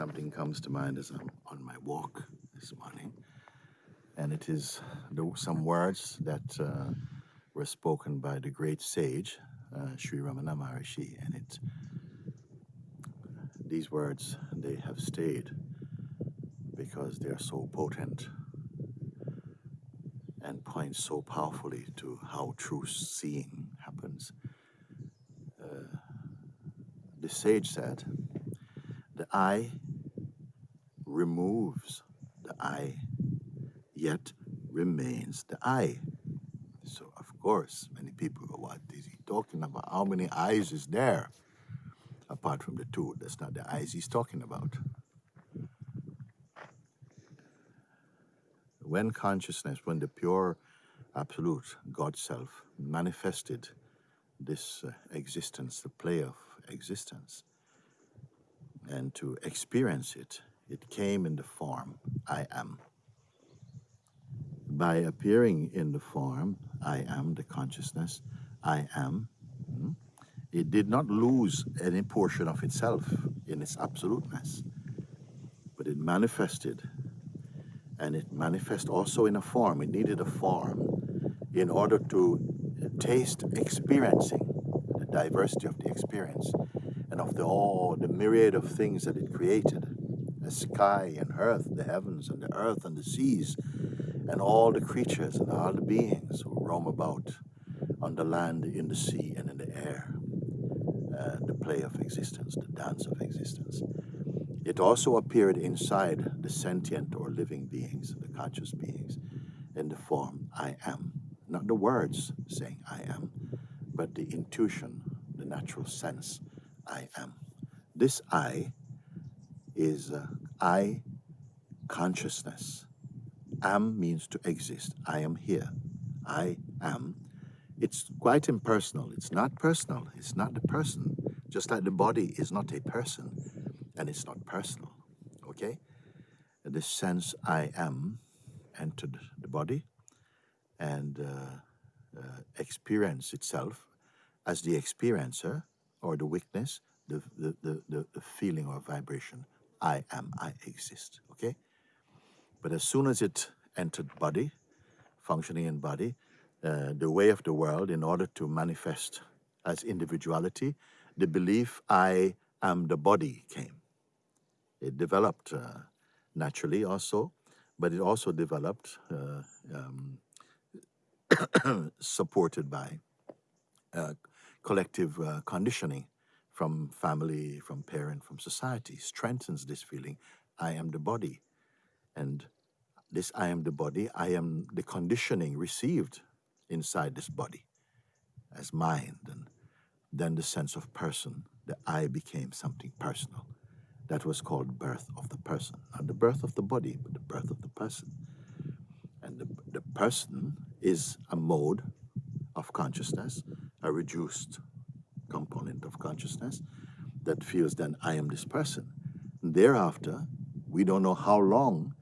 something comes to mind as I'm on my walk this morning, and it is some words that uh, were spoken by the great sage uh, Sri Ramana Maharishi, and it these words they have stayed because they are so potent and point so powerfully to how true seeing happens. Uh, the sage said, the eye removes the I, yet remains the I. So, of course, many people go, what is he talking about? How many eyes is there? Apart from the two, that's not the eyes he's talking about. when consciousness, when the pure absolute God self manifested this uh, existence, the play of existence, and to experience it, it came in the form I am. By appearing in the form I am, the consciousness I am, hmm, it did not lose any portion of itself in its absoluteness, but it manifested and it manifests also in a form. It needed a form in order to taste experiencing the diversity of the experience and of the all the myriad of things that it created the sky and earth, the heavens and the earth and the seas, and all the creatures and all the beings who roam about on the land, in the sea, and in the air. Uh, the play of existence, the dance of existence. It also appeared inside the sentient or living beings, the conscious beings, in the form I am. Not the words saying I am, but the intuition, the natural sense I am. This I is uh, I consciousness. Am means to exist. I am here. I am. It's quite impersonal. It's not personal. It's not the person. Just like the body is not a person and it's not personal. Okay? This sense I am entered the body and uh, uh, experience itself as the experiencer or the witness, the, the, the, the, feeling or vibration. I am, I exist. Okay? But as soon as it entered body, functioning in body, uh, the way of the world, in order to manifest as individuality, the belief I am the body came. It developed uh, naturally also, but it also developed uh, um, supported by uh, collective uh, conditioning from family, from parent, from society, strengthens this feeling, I am the body. And this I am the body, I am the conditioning received inside this body as mind. And then the sense of person, the I became something personal. That was called birth of the person. Not the birth of the body, but the birth of the person. And the, the person is a mode of consciousness, a reduced consciousness that feels then I am this person. Thereafter, we don't know how long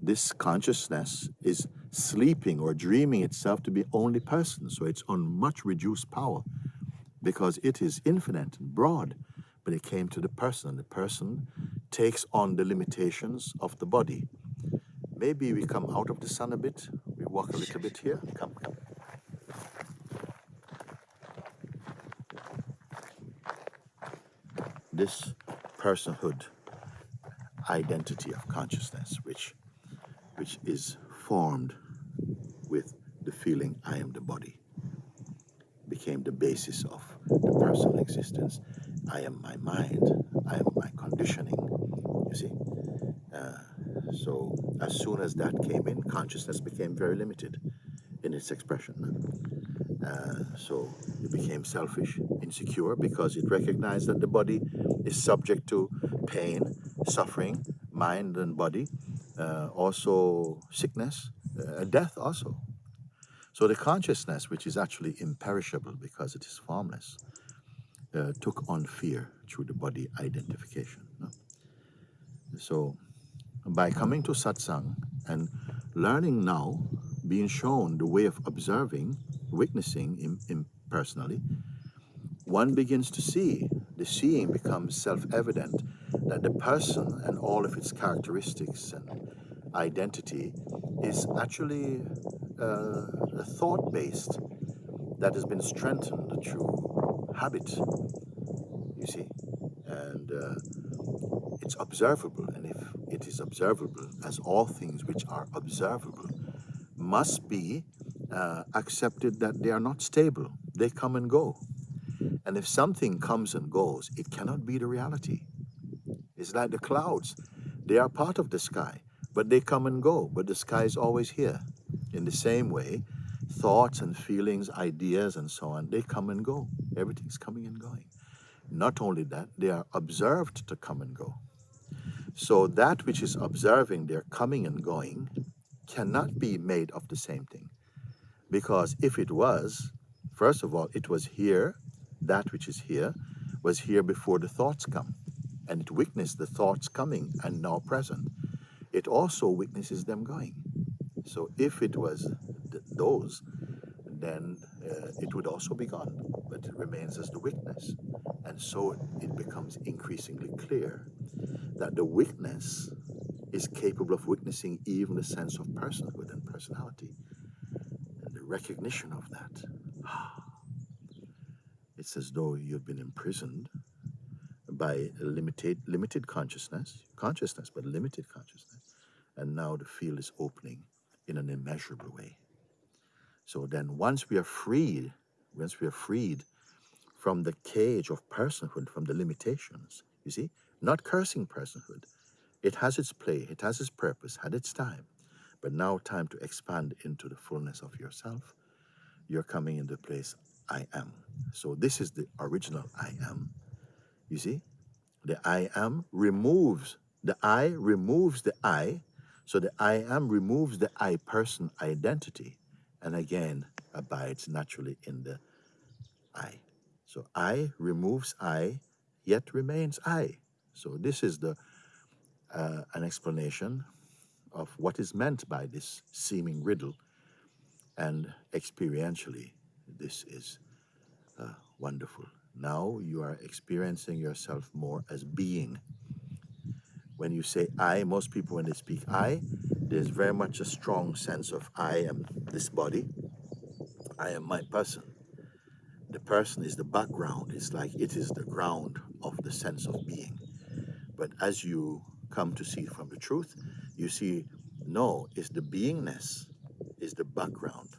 this consciousness is sleeping or dreaming itself to be only person. So it's on much reduced power because it is infinite and broad but it came to the person, and the person takes on the limitations of the body. Maybe we come out of the sun a bit, we walk a little bit here. Come, come. This personhood identity of consciousness, which, which is formed with the feeling I am the body, became the basis of the personal existence I am my mind, I am my conditioning, you see. Uh, so as soon as that came in, consciousness became very limited in its expression. Uh, so it became selfish, insecure, because it recognized that the body is subject to pain, suffering, mind and body, uh, also sickness, uh, death also. So the consciousness, which is actually imperishable because it is formless, uh, took on fear through the body identification. No? So by coming to satsang and learning now, being shown the way of observing, witnessing impersonally, one begins to see the seeing becomes self evident that the person and all of its characteristics and identity is actually uh, a thought based that has been strengthened through habit, you see. And uh, it's observable. And if it is observable, as all things which are observable must be uh, accepted that they are not stable, they come and go. And if something comes and goes, it cannot be the reality. It's like the clouds. They are part of the sky, but they come and go, but the sky is always here. In the same way, thoughts and feelings, ideas, and so on, they come and go. Everything's coming and going. Not only that, they are observed to come and go. So that which is observing their coming and going cannot be made of the same thing. Because if it was, first of all, it was here, that which is here, was here before the thoughts come. And it witnessed the thoughts coming and now present. It also witnesses them going. So if it was th those, then uh, it would also be gone, but it remains as the witness. And so it becomes increasingly clear that the witness is capable of witnessing even the sense of personhood and personality and the recognition of that. It's as though you've been imprisoned by limited, limited consciousness, consciousness, but limited consciousness. And now the field is opening in an immeasurable way. So then once we are freed, once we are freed from the cage of personhood, from the limitations, you see, not cursing personhood. It has its play, it has its purpose, had its time. But now time to expand into the fullness of yourself. You're coming into the place I am. So this is the original I am. You see? The I am removes, the I removes the I. So the I am removes the I person identity and again abides naturally in the I. So I removes I, yet remains I. So this is the uh, an explanation of what is meant by this seeming riddle, and experientially, this is uh, wonderful. Now you are experiencing yourself more as being. When you say I, most people when they speak I, there's very much a strong sense of I am this body, I am my person. The person is the background, it's like it is the ground of the sense of being. But as you come to see from the truth, you see, no, it's the beingness, is the background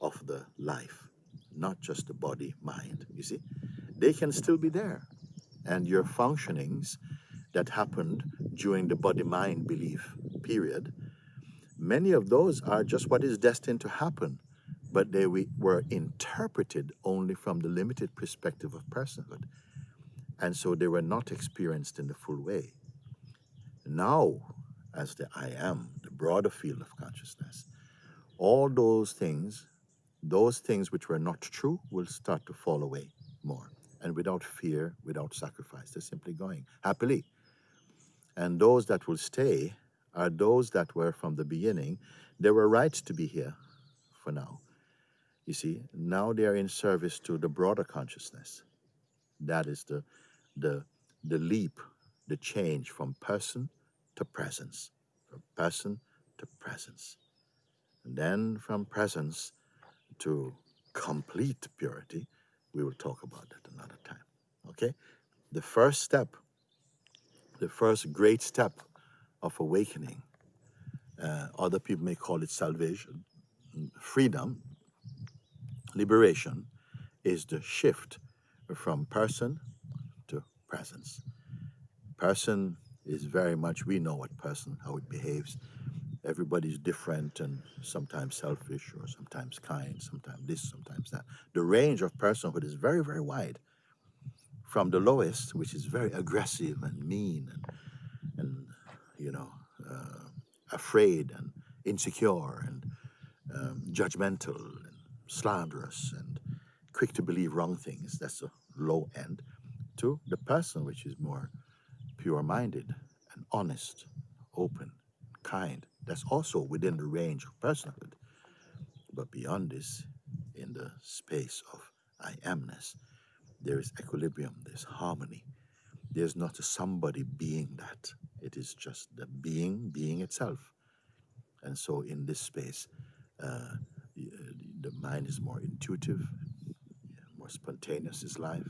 of the life, not just the body, mind. You see, they can still be there. And your functionings that happened during the body mind belief period, many of those are just what is destined to happen, but they were interpreted only from the limited perspective of personhood. And so they were not experienced in the full way. Now, as the I am, the broader field of consciousness, all those things, those things which were not true, will start to fall away more. And without fear, without sacrifice, they're simply going happily. And those that will stay are those that were from the beginning. They were right to be here for now. You see, now they are in service to the broader consciousness. That is the the, the leap, the change from person to presence, from person to presence. And then from presence to complete purity, we will talk about that another time. Okay? The first step, the first great step of awakening, uh, other people may call it salvation, freedom, liberation, is the shift from person to presence. Person is very much, we know what person, how it behaves. Everybody's different and sometimes selfish or sometimes kind, sometimes this, sometimes that. The range of personhood is very, very wide. From the lowest, which is very aggressive and mean and, and you know, uh, afraid and insecure and um, judgmental and slanderous and quick to believe wrong things. That's the low end to the person which is more pure minded and honest, open, kind. That's also within the range of personhood. But beyond this, in the space of I amness, there is equilibrium, there's harmony. There's not a somebody being that. It is just the being being itself. And so in this space, uh, the, uh, the mind is more intuitive, more spontaneous is life,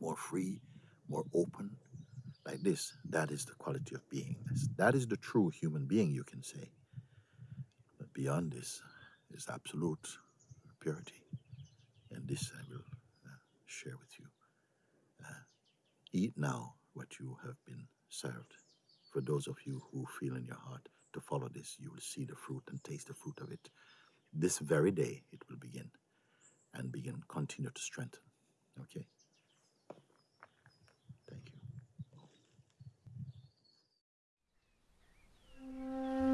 more free, more open. Like this, that is the quality of beingness. That is the true human being, you can say. But beyond this is absolute purity. And this I will uh, share with you. Uh, eat now what you have been served. For those of you who feel in your heart to follow this, you will see the fruit and taste the fruit of it. This very day it will begin and begin, continue to strengthen. Okay? Música